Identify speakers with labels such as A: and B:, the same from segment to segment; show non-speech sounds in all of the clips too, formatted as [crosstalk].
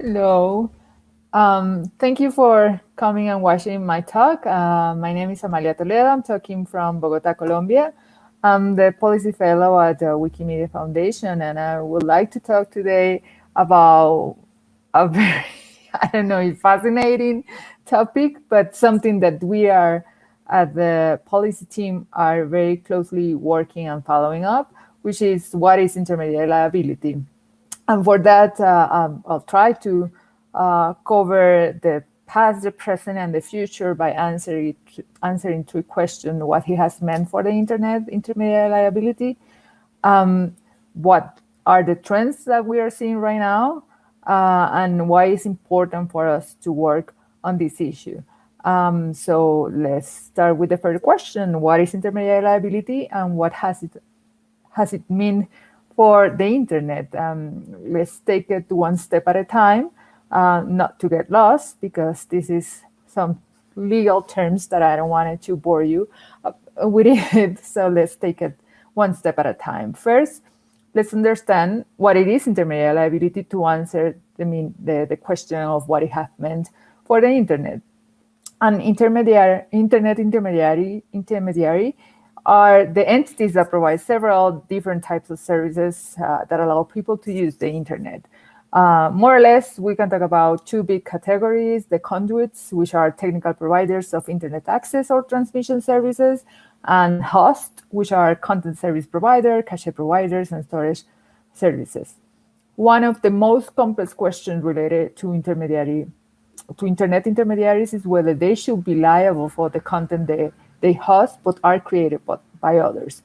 A: Hello. Um, thank you for coming and watching my talk. Uh, my name is Amalia Toledo. I'm talking from Bogota, Colombia. I'm the policy fellow at the Wikimedia Foundation, and I would like to talk today about a [laughs] very, I don't know, fascinating topic, but something that we are at the policy team are very closely working and following up, which is what is intermediary liability. And for that, uh, um, I'll try to uh, cover the past, the present, and the future by answering answering to a question what he has meant for the internet intermediary liability, um, what are the trends that we are seeing right now, uh, and why it's important for us to work on this issue. Um, so let's start with the first question: What is intermediary liability, and what has it has it mean for the internet. Um, let's take it one step at a time, uh, not to get lost, because this is some legal terms that I don't want to bore you uh, with it. [laughs] So let's take it one step at a time. First, let's understand what it is intermediary liability to answer the, mean, the, the question of what it has meant for the internet. An intermediary, internet intermediary, intermediary are the entities that provide several different types of services uh, that allow people to use the internet. Uh, more or less, we can talk about two big categories, the conduits, which are technical providers of internet access or transmission services, and host, which are content service provider, cache providers, and storage services. One of the most complex questions related to intermediary to internet intermediaries is whether they should be liable for the content they they host but are created by others.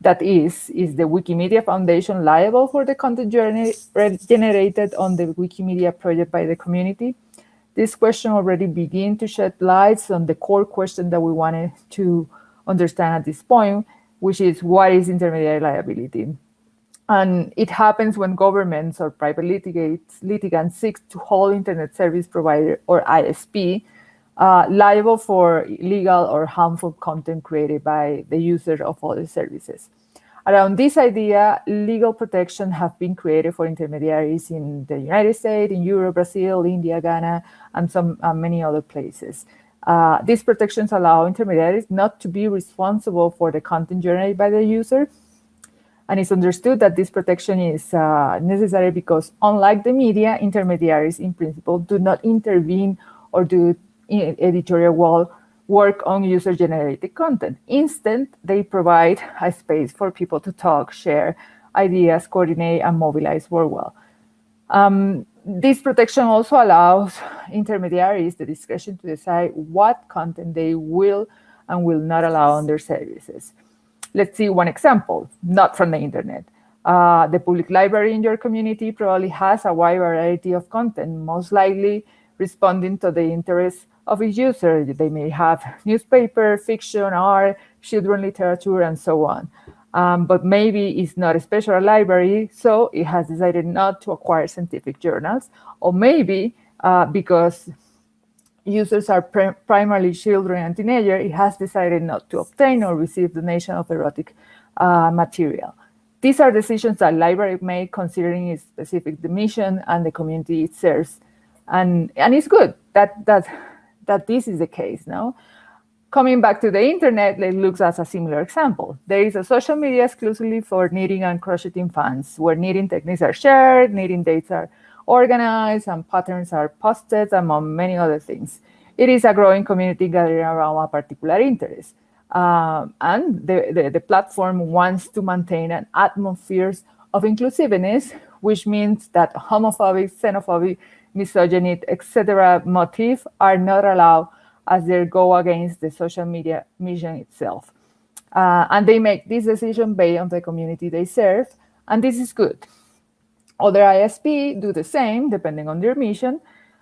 A: That is, is the Wikimedia Foundation liable for the content generated on the Wikimedia project by the community? This question already begin to shed lights on the core question that we wanted to understand at this point, which is what is intermediary liability? And it happens when governments or private litigants, seek to hold internet service provider or ISP uh, liable for illegal or harmful content created by the user of other services. Around this idea, legal protection have been created for intermediaries in the United States, in Europe, Brazil, India, Ghana, and some uh, many other places. Uh, these protections allow intermediaries not to be responsible for the content generated by the user. And it's understood that this protection is uh, necessary because unlike the media, intermediaries in principle do not intervene or do editorial wall work on user-generated content. Instead, they provide a space for people to talk, share ideas, coordinate, and mobilize worldwide. Um, this protection also allows intermediaries the discretion to decide what content they will and will not allow on their services. Let's see one example, not from the internet. Uh, the public library in your community probably has a wide variety of content, most likely responding to the interests of its user. They may have newspaper, fiction, art, children literature, and so on. Um, but maybe it's not a special library, so it has decided not to acquire scientific journals. Or maybe uh, because users are primarily children and teenagers, it has decided not to obtain or receive donation of erotic uh, material. These are decisions that library make considering its specific mission and the community it serves. And, and it's good that, that that this is the case now. Coming back to the internet, it looks as a similar example. There is a social media exclusively for knitting and crocheting fans, where knitting techniques are shared, knitting dates are organized, and patterns are posted, among many other things. It is a growing community gathering around a particular interest. Um, and the, the, the platform wants to maintain an atmosphere of inclusiveness, which means that homophobic, xenophobic, misogyny, etc. motive are not allowed as they go against the social media mission itself. Uh, and they make this decision based on the community they serve, and this is good. Other ISP do the same, depending on their mission.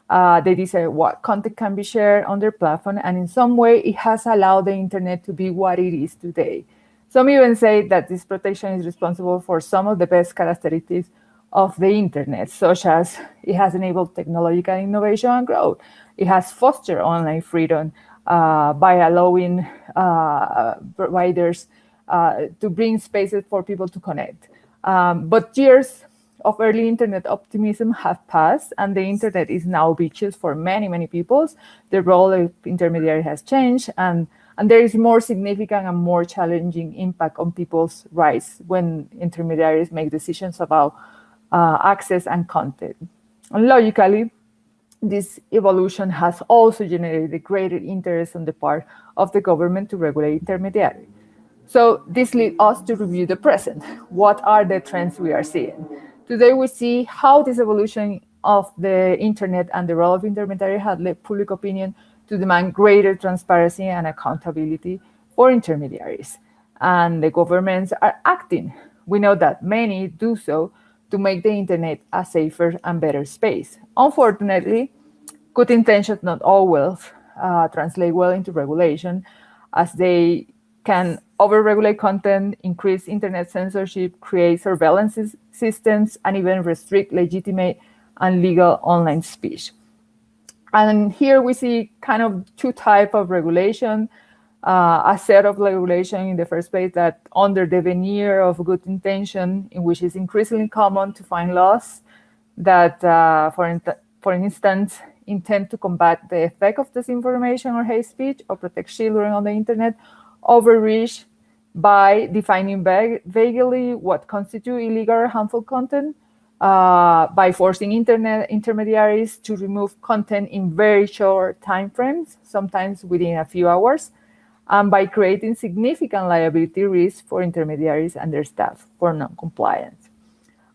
A: Uh, they decide what content can be shared on their platform, and in some way, it has allowed the internet to be what it is today. Some even say that this protection is responsible for some of the best characteristics of the internet, such as it has enabled technological innovation and growth. It has fostered online freedom uh, by allowing uh, providers uh, to bring spaces for people to connect. Um, but years of early internet optimism have passed and the internet is now beaches for many, many peoples. The role of intermediary has changed and, and there is more significant and more challenging impact on people's rights when intermediaries make decisions about uh, access and content. And logically, this evolution has also generated greater interest on the part of the government to regulate intermediaries. So this leads us to review the present. What are the trends we are seeing? Today we see how this evolution of the internet and the role of intermediary had led public opinion to demand greater transparency and accountability for intermediaries. And the governments are acting. We know that many do so to make the internet a safer and better space. Unfortunately, good intentions not always uh, translate well into regulation as they can overregulate content, increase internet censorship, create surveillance systems, and even restrict legitimate and legal online speech. And here we see kind of two type of regulation, uh, a set of regulation in the first place that under the veneer of good intention, in which it's increasingly common to find laws that, uh, for, for instance, intend to combat the effect of disinformation or hate speech or protect children on the internet, overreach by defining vaguely what constitutes illegal or harmful content, uh, by forcing internet intermediaries to remove content in very short time frames, sometimes within a few hours, and by creating significant liability risks for intermediaries and their staff for non-compliance.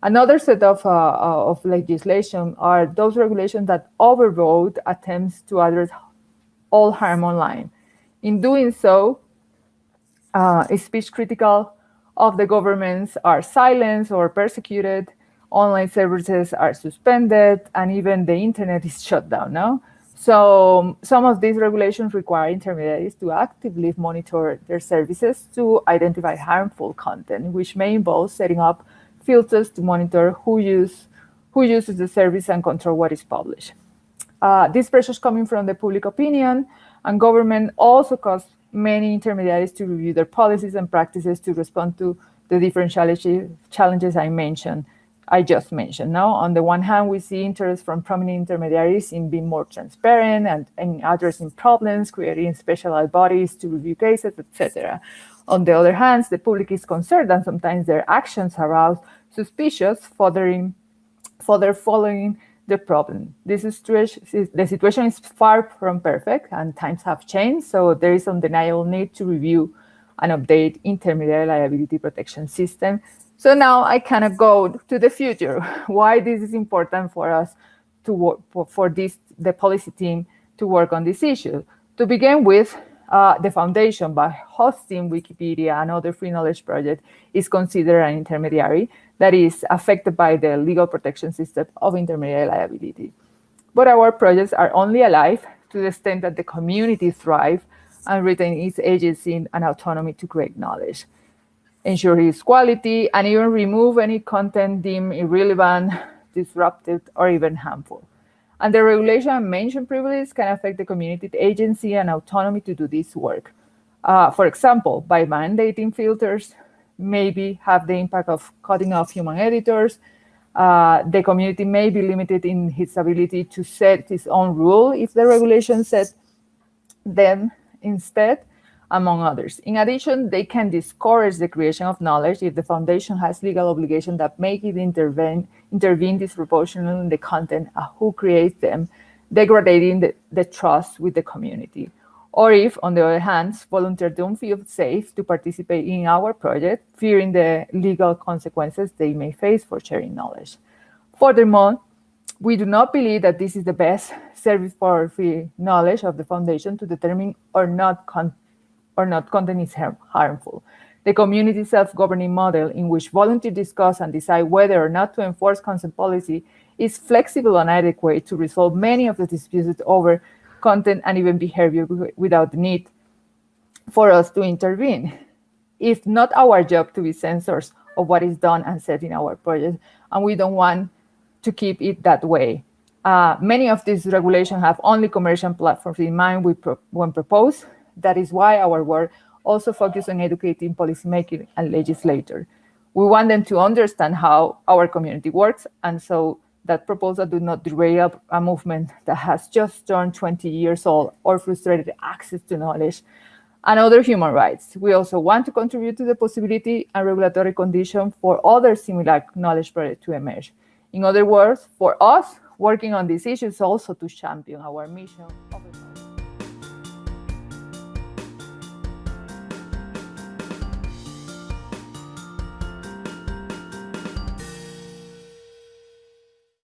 A: Another set of, uh, uh, of legislation are those regulations that overrode attempts to address all harm online. In doing so, uh, speech critical of the governments are silenced or persecuted, online services are suspended, and even the internet is shut down now. So some of these regulations require intermediaries to actively monitor their services to identify harmful content, which may involve setting up filters to monitor who, use, who uses the service and control what is published. Uh, these pressures coming from the public opinion and government also cause many intermediaries to review their policies and practices to respond to the different challenges I mentioned, I just mentioned. Now, on the one hand, we see interest from prominent intermediaries in being more transparent and, and addressing problems, creating specialized bodies to review cases, etc. On the other hand, the public is concerned and sometimes their actions arouse suspicious, furthering, further following the problem. This situation, the situation is far from perfect and times have changed, so there is undeniable need to review and update intermediary liability protection system. So now I kind of go to the future, [laughs] why this is important for us to work for, this, the policy team to work on this issue. To begin with, uh, the foundation by hosting Wikipedia and other free knowledge projects is considered an intermediary that is affected by the legal protection system of intermediary liability. But our projects are only alive to the extent that the community thrive and retain its agency and autonomy to create knowledge, ensure its quality, and even remove any content deemed irrelevant, [laughs] disruptive, or even harmful. And the regulation and mentioned privilege can affect the community agency and autonomy to do this work. Uh, for example, by mandating filters, maybe have the impact of cutting off human editors. Uh, the community may be limited in its ability to set its own rule if the regulation set them instead, among others. In addition, they can discourage the creation of knowledge if the foundation has legal obligation that make it intervene, intervene disproportionately in the content of who creates them, degrading the, the trust with the community. Or if, on the other hand, volunteers don't feel safe to participate in our project, fearing the legal consequences they may face for sharing knowledge. Furthermore, we do not believe that this is the best service for free knowledge of the foundation to determine or not, or not content is harmful. The community self-governing model in which volunteers discuss and decide whether or not to enforce consent policy is flexible and adequate to resolve many of the disputes over content and even behavior without the need for us to intervene. It's not our job to be censors of what is done and said in our project, and we don't want to keep it that way. Uh, many of these regulations have only commercial platforms in mind when proposed. That is why our work also focuses on educating policymakers and legislators. We want them to understand how our community works, and so that proposal do not derail a movement that has just turned 20 years old or frustrated access to knowledge and other human rights. We also want to contribute to the possibility and regulatory condition for other similar knowledge projects to emerge. In other words, for us, working on these issues also to champion our mission